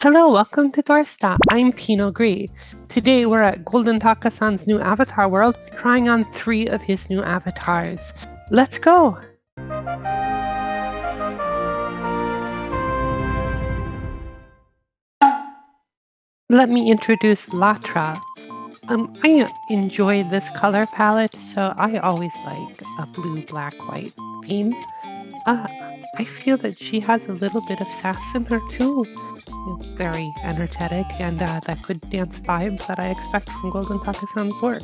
Hello, welcome to Dorsta. I'm Pino Gris. Today we're at Golden Taka-san's new avatar world, trying on three of his new avatars. Let's go! Let me introduce Latra. Um, I enjoy this color palette, so I always like a blue, black, white theme. Uh, I feel that she has a little bit of sass in her too. Very energetic and uh, that good dance vibe that I expect from Golden Taka-san's work.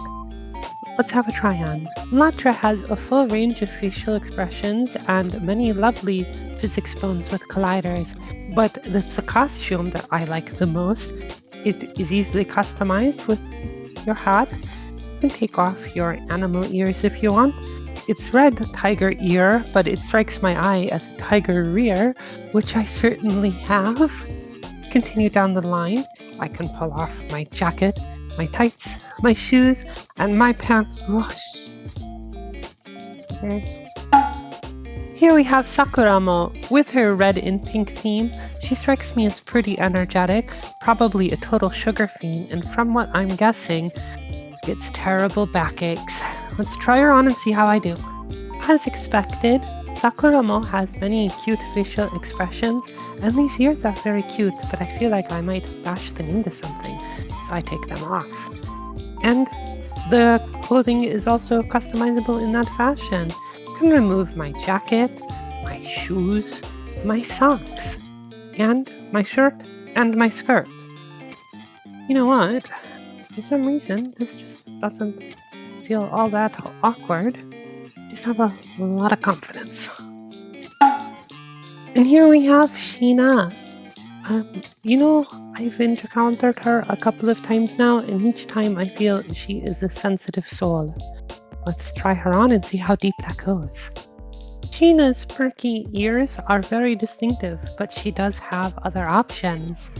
Let's have a try on. Latra has a full range of facial expressions and many lovely physics bones with colliders, but it's the costume that I like the most. It is easily customized with your hat. You can take off your animal ears if you want. It's red tiger ear, but it strikes my eye as a tiger rear, which I certainly have. Continue down the line. I can pull off my jacket, my tights, my shoes, and my pants. Here we have Sakuramo. With her red and pink theme, she strikes me as pretty energetic, probably a total sugar fiend, and from what I'm guessing, gets terrible backaches. Let's try her on and see how I do. As expected, Sakuramo has many cute facial expressions, and these ears are very cute, but I feel like I might bash them into something, so I take them off. And the clothing is also customizable in that fashion. I can remove my jacket, my shoes, my socks, and my shirt and my skirt. You know what? For some reason, this just doesn't feel all that awkward. Just have a lot of confidence. And here we have Sheena. Um, you know, I've encountered her a couple of times now, and each time I feel she is a sensitive soul. Let's try her on and see how deep that goes. Sheena's perky ears are very distinctive, but she does have other options.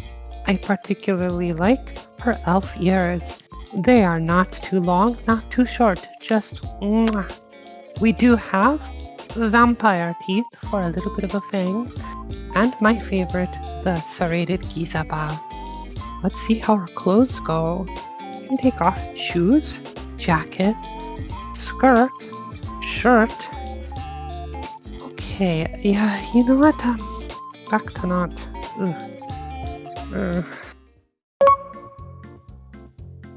I particularly like her elf ears. They are not too long, not too short, just mwah. We do have vampire teeth for a little bit of a fang, and my favorite, the serrated Gizaba. Let's see how her clothes go. You can take off shoes, jacket, skirt, shirt. Okay, yeah, you know what? Um, back to not.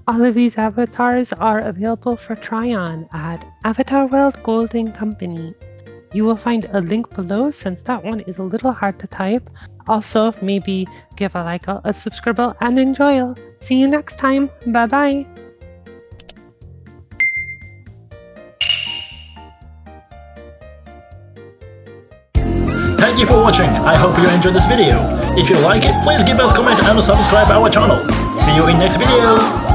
All of these avatars are available for try-on at Avatar World Golden Company. You will find a link below since that one is a little hard to type. Also, maybe give a like, a, subscribe, and enjoy. See you next time. Bye-bye. Thank you for watching, I hope you enjoyed this video. If you like it, please give us comment and subscribe our channel. See you in next video!